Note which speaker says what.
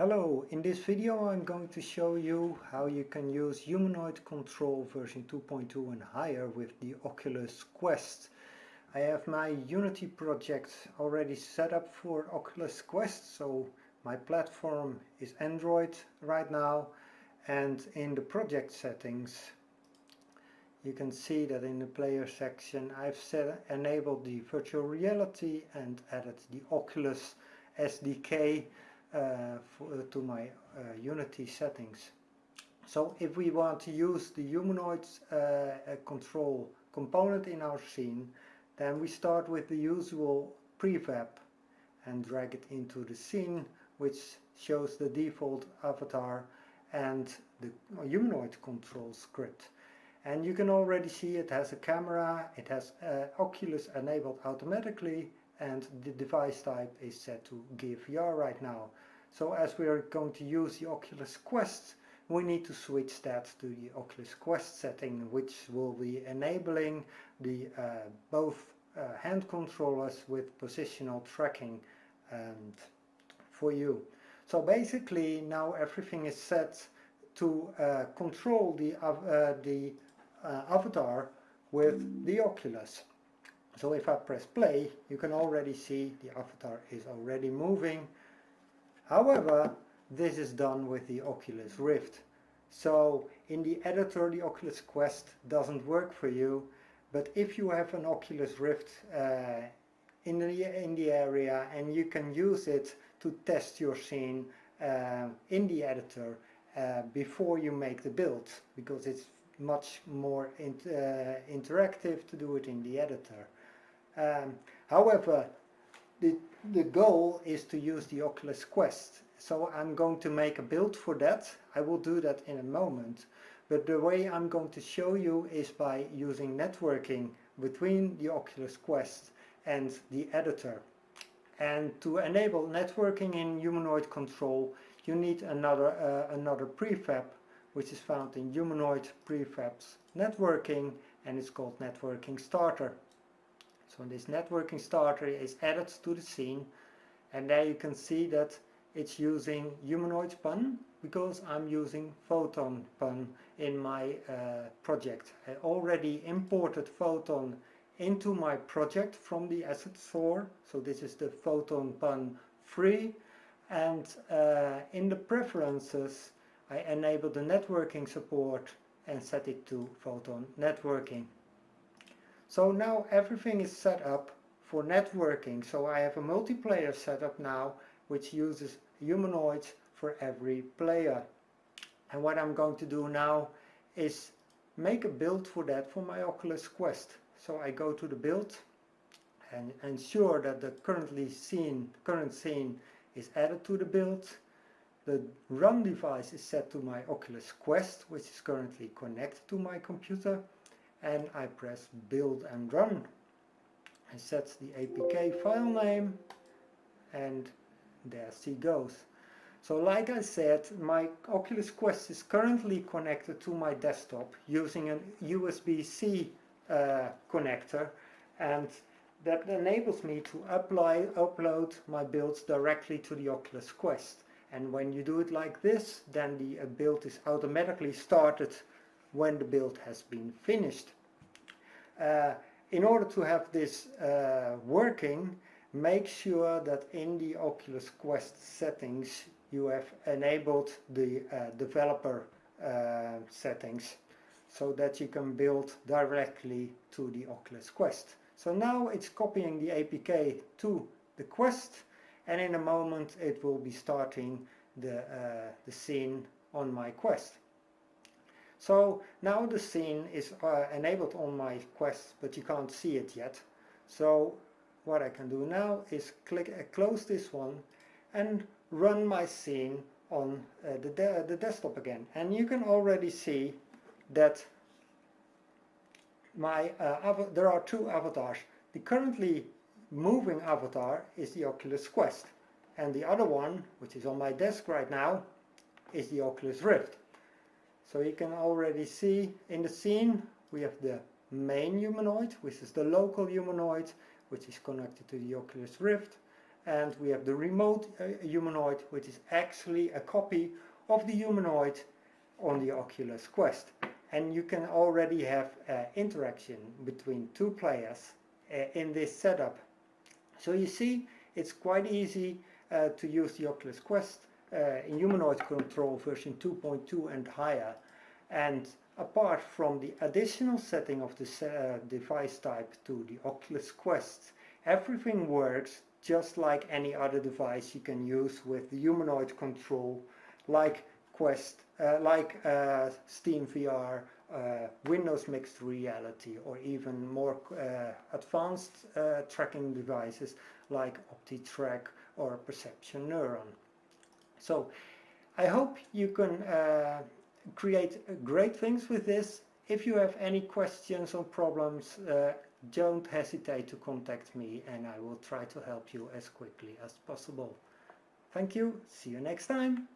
Speaker 1: Hello, in this video I'm going to show you how you can use humanoid control version 2.2 and higher with the Oculus Quest. I have my Unity project already set up for Oculus Quest, so my platform is Android right now and in the project settings you can see that in the player section I've set enabled the virtual reality and added the Oculus SDK uh, to my uh, Unity settings. So if we want to use the humanoid control component in our scene, then we start with the usual prefab and drag it into the scene, which shows the default avatar and the humanoid control script. And you can already see it has a camera, it has uh, Oculus enabled automatically, and the device type is set to Gear VR right now. So as we are going to use the Oculus Quest, we need to switch that to the Oculus Quest setting, which will be enabling the uh, both uh, hand controllers with positional tracking and for you. So basically now everything is set to uh, control the, uh, the uh, avatar with the Oculus. So if I press play, you can already see the avatar is already moving. However, this is done with the Oculus Rift. So in the editor, the Oculus Quest doesn't work for you. But if you have an Oculus Rift uh, in, the, in the area and you can use it to test your scene uh, in the editor uh, before you make the build because it's much more in, uh, interactive to do it in the editor. Um, however, the, the goal is to use the Oculus Quest. So I'm going to make a build for that. I will do that in a moment. But the way I'm going to show you is by using networking between the Oculus Quest and the editor. And to enable networking in humanoid control, you need another, uh, another prefab, which is found in humanoid prefabs networking, and it's called networking starter. So this networking starter is added to the scene and there you can see that it's using humanoid pun because I'm using photon pun in my uh, project. I already imported photon into my project from the asset store. So this is the photon pun free and uh, in the preferences I enable the networking support and set it to photon networking. So now everything is set up for networking. So I have a multiplayer setup now which uses humanoids for every player. And what I'm going to do now is make a build for that for my Oculus Quest. So I go to the build and ensure that the currently scene, current scene is added to the build. The run device is set to my Oculus Quest, which is currently connected to my computer and I press build and run. I set the APK file name and there she goes. So like I said, my Oculus Quest is currently connected to my desktop using a USB-C uh, connector and that enables me to apply, upload my builds directly to the Oculus Quest. And when you do it like this, then the uh, build is automatically started when the build has been finished. Uh, in order to have this uh, working, make sure that in the Oculus Quest settings you have enabled the uh, developer uh, settings so that you can build directly to the Oculus Quest. So now it's copying the APK to the Quest and in a moment it will be starting the, uh, the scene on my Quest. So now the scene is uh, enabled on my Quest, but you can't see it yet. So what I can do now is click uh, close this one and run my scene on uh, the, de the desktop again. And you can already see that my uh, there are two avatars. The currently moving avatar is the Oculus Quest and the other one, which is on my desk right now, is the Oculus Rift. So you can already see in the scene we have the main humanoid, which is the local humanoid, which is connected to the Oculus Rift. and we have the remote uh, humanoid which is actually a copy of the humanoid on the Oculus Quest and you can already have uh, interaction between two players uh, in this setup so you see it's quite easy uh, to use the Oculus Quest in humanoid control version 2.2 and higher and apart from the additional setting of the uh, device type to the Oculus Quest everything works just like any other device you can use with the humanoid control like Quest, uh, like uh, Steam VR, uh, Windows Mixed Reality or even more uh, advanced uh, tracking devices like OptiTrack or Perception Neuron. So I hope you can uh, create great things with this. If you have any questions or problems, don't hesitate to contact me and I will try to help you as quickly as possible. Thank you, see you next time.